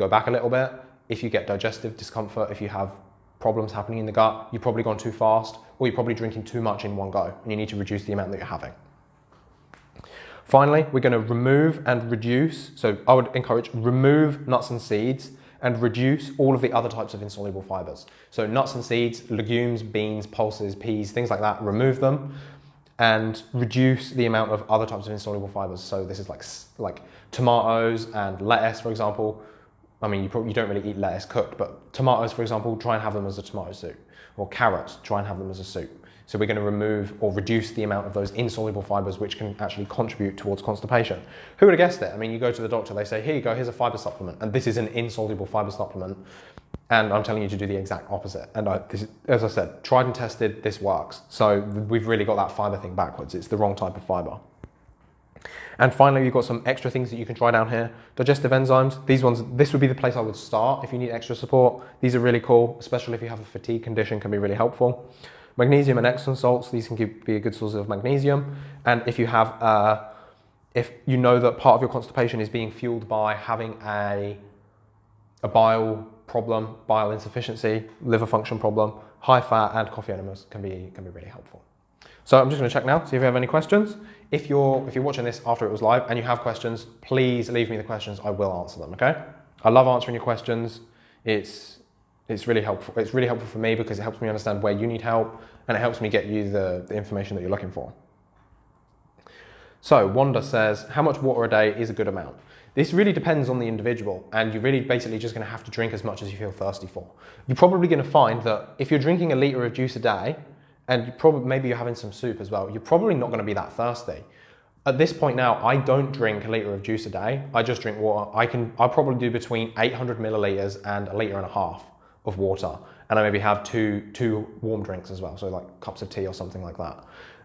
go back a little bit. If you get digestive discomfort, if you have problems happening in the gut, you've probably gone too fast, or you're probably drinking too much in one go, and you need to reduce the amount that you're having. Finally, we're going to remove and reduce, so I would encourage remove nuts and seeds and reduce all of the other types of insoluble fibers. So nuts and seeds, legumes, beans, pulses, peas, things like that, remove them and reduce the amount of other types of insoluble fibers. So this is like, like tomatoes and lettuce, for example. I mean, you, probably, you don't really eat lettuce cooked, but tomatoes, for example, try and have them as a tomato soup. Or carrots, try and have them as a soup. So we're going to remove or reduce the amount of those insoluble fibers which can actually contribute towards constipation. Who would have guessed it? I mean, you go to the doctor, they say, here you go, here's a fiber supplement. And this is an insoluble fiber supplement. And I'm telling you to do the exact opposite. And I, is, as I said, tried and tested, this works. So we've really got that fiber thing backwards. It's the wrong type of fiber. And finally, you've got some extra things that you can try down here. Digestive enzymes, these ones, this would be the place I would start if you need extra support. These are really cool, especially if you have a fatigue condition, can be really helpful. Magnesium and Epsom salts, these can be a good source of magnesium. And if you have, uh, if you know that part of your constipation is being fueled by having a, a bile problem, bile insufficiency, liver function problem, high fat and coffee enemas can be, can be really helpful. So I'm just gonna check now, see if you have any questions. If you're, if you're watching this after it was live and you have questions, please leave me the questions, I will answer them, okay? I love answering your questions. It's, it's really helpful. It's really helpful for me because it helps me understand where you need help and it helps me get you the, the information that you're looking for. So Wanda says, how much water a day is a good amount? This really depends on the individual and you're really basically just gonna have to drink as much as you feel thirsty for. You're probably gonna find that if you're drinking a litre of juice a day, and probably, maybe you're having some soup as well, you're probably not gonna be that thirsty. At this point now, I don't drink a litre of juice a day. I just drink water. I can, I probably do between 800 milliliters and a litre and a half of water. And I maybe have two, two warm drinks as well. So like cups of tea or something like that.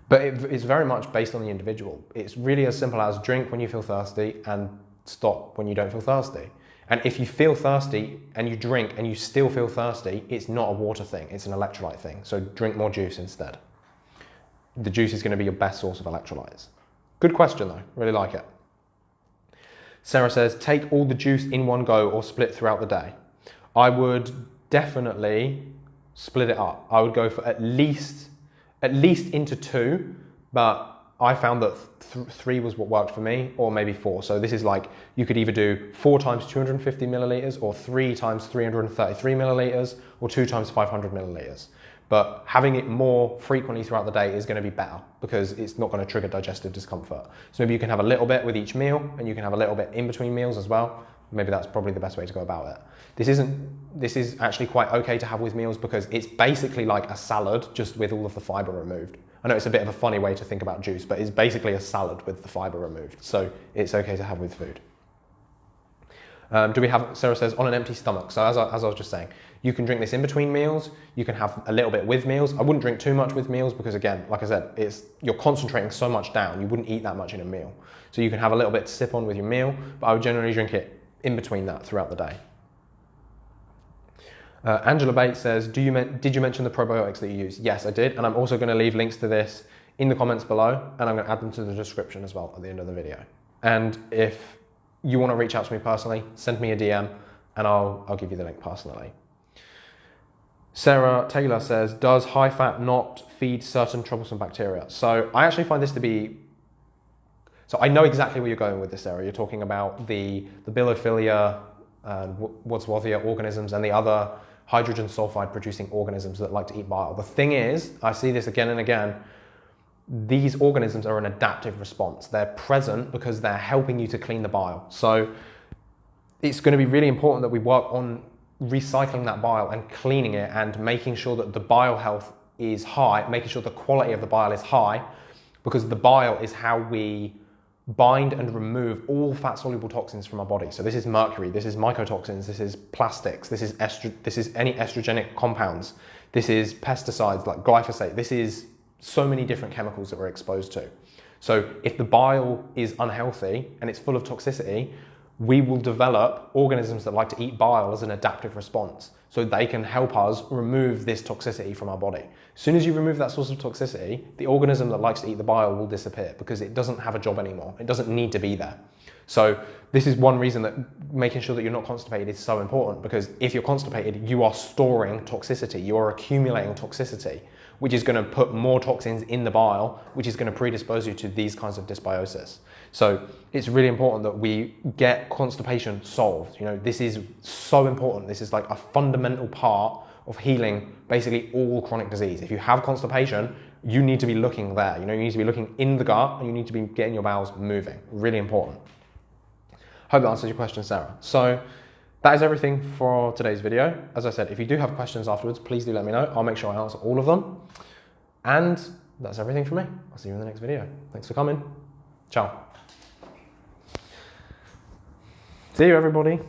But it, it's very much based on the individual. It's really as simple as drink when you feel thirsty and stop when you don't feel thirsty. And if you feel thirsty and you drink and you still feel thirsty, it's not a water thing, it's an electrolyte thing. So drink more juice instead. The juice is going to be your best source of electrolytes. Good question though, really like it. Sarah says, take all the juice in one go or split throughout the day. I would definitely split it up. I would go for at least, at least into two, but I found that th three was what worked for me, or maybe four. So this is like, you could either do four times 250 milliliters, or three times 333 milliliters, or two times 500 milliliters. But having it more frequently throughout the day is going to be better because it's not going to trigger digestive discomfort. So maybe you can have a little bit with each meal, and you can have a little bit in between meals as well. Maybe that's probably the best way to go about it. This isn't. This is actually quite okay to have with meals because it's basically like a salad, just with all of the fiber removed. I know it's a bit of a funny way to think about juice, but it's basically a salad with the fiber removed. So it's okay to have with food. Um, do we have, Sarah says, on an empty stomach. So as I, as I was just saying, you can drink this in between meals. You can have a little bit with meals. I wouldn't drink too much with meals because again, like I said, it's, you're concentrating so much down. You wouldn't eat that much in a meal. So you can have a little bit to sip on with your meal, but I would generally drink it in between that throughout the day. Uh, Angela Bates says, Do you did you mention the probiotics that you use? Yes, I did. And I'm also going to leave links to this in the comments below. And I'm going to add them to the description as well at the end of the video. And if you want to reach out to me personally, send me a DM and I'll, I'll give you the link personally. Sarah Taylor says, does high fat not feed certain troublesome bacteria? So I actually find this to be, so I know exactly where you're going with this, Sarah. You're talking about the, the bilophila and Wadsworthia organisms and the other hydrogen sulfide producing organisms that like to eat bile. The thing is, I see this again and again, these organisms are an adaptive response. They're present because they're helping you to clean the bile. So it's going to be really important that we work on recycling that bile and cleaning it and making sure that the bile health is high, making sure the quality of the bile is high, because the bile is how we bind and remove all fat soluble toxins from our body. So this is mercury, this is mycotoxins, this is plastics, this is estro this is any estrogenic compounds, this is pesticides like glyphosate, this is so many different chemicals that we're exposed to. So if the bile is unhealthy and it's full of toxicity, we will develop organisms that like to eat bile as an adaptive response. So they can help us remove this toxicity from our body. As soon as you remove that source of toxicity, the organism that likes to eat the bile will disappear because it doesn't have a job anymore. It doesn't need to be there. So this is one reason that making sure that you're not constipated is so important because if you're constipated, you are storing toxicity, you are accumulating toxicity which is going to put more toxins in the bile, which is going to predispose you to these kinds of dysbiosis. So it's really important that we get constipation solved. You know, this is so important. This is like a fundamental part of healing basically all chronic disease. If you have constipation, you need to be looking there. You know, you need to be looking in the gut and you need to be getting your bowels moving. Really important. Hope that answers your question, Sarah. So that is everything for today's video. As I said, if you do have questions afterwards, please do let me know. I'll make sure I answer all of them. And that's everything for me. I'll see you in the next video. Thanks for coming. Ciao. See you, everybody.